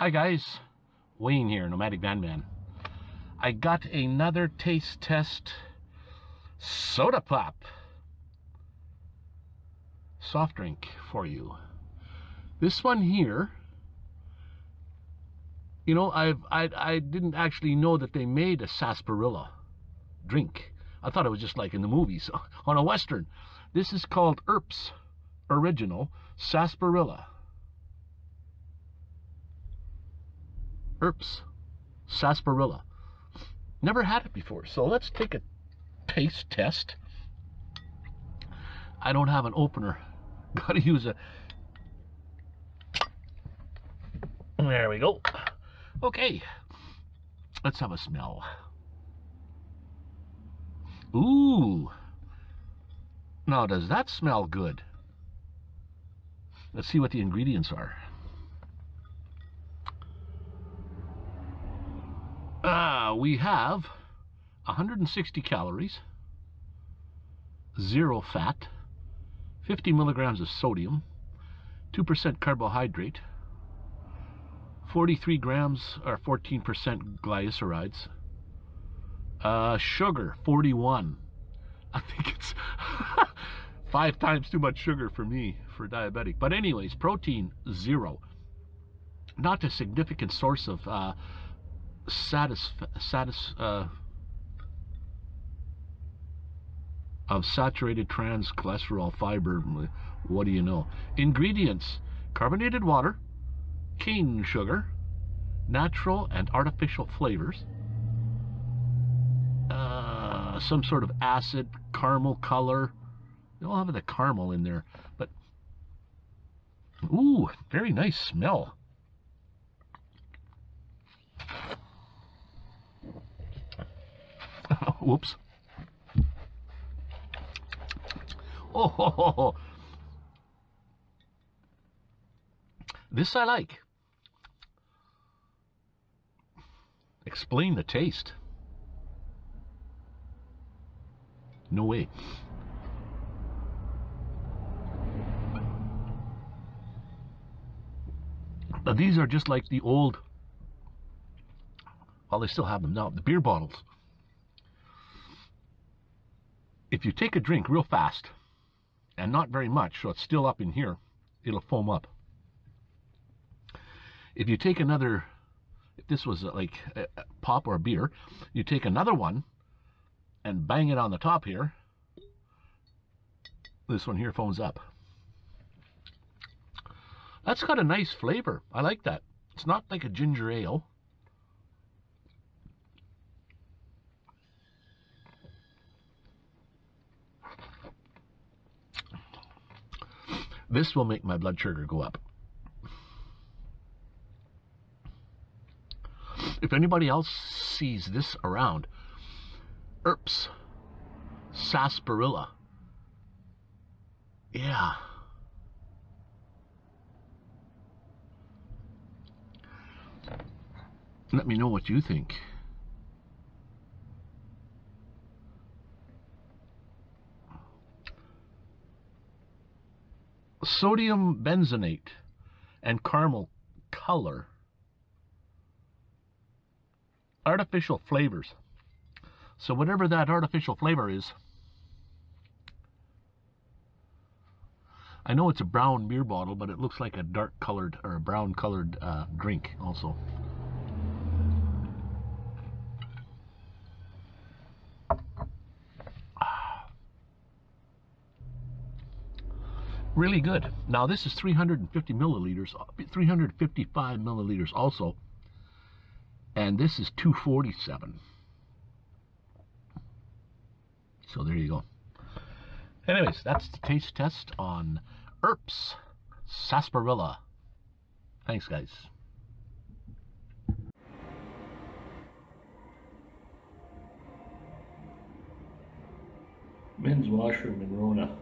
Hi guys, Wayne here, Nomadic Van Man. I got another taste test soda pop soft drink for you. This one here, you know, I've I I didn't actually know that they made a sarsaparilla drink. I thought it was just like in the movies on a western. This is called Earps Original Sarsaparilla. Earps sarsaparilla. Never had it before, so let's take a taste test. I don't have an opener. Got to use a. There we go. Okay, let's have a smell. Ooh. Now, does that smell good? Let's see what the ingredients are. Uh, we have 160 calories, zero fat, 50 milligrams of sodium, 2% carbohydrate, 43 grams or 14% glycerides, uh, sugar 41. I think it's five times too much sugar for me for diabetic. But anyways, protein zero. Not a significant source of uh, satis, satis uh, of saturated trans cholesterol fiber. What do you know? Ingredients carbonated water, cane sugar, natural and artificial flavors, uh, some sort of acid, caramel color. They all have the caramel in there, but ooh, very nice smell. Whoops. Oh, ho, ho, ho. this I like. Explain the taste. No way. Now these are just like the old, well, they still have them now, the beer bottles if you take a drink real fast, and not very much, so it's still up in here, it'll foam up. If you take another, if this was uh, like a pop or beer, you take another one and bang it on the top here, this one here foams up. That's got a nice flavor. I like that. It's not like a ginger ale. This will make my blood sugar go up. If anybody else sees this around, Earps, sarsaparilla. Yeah. Let me know what you think. Sodium benzenate and caramel color. Artificial flavors. So whatever that artificial flavor is, I know it's a brown beer bottle, but it looks like a dark colored or a brown colored uh, drink also. Really good. Now this is 350 milliliters, uh, 355 milliliters also, and this is 247. So there you go. Anyways, that's the taste test on Earps Sarsaparilla. Thanks, guys. Men's washroom in Rona.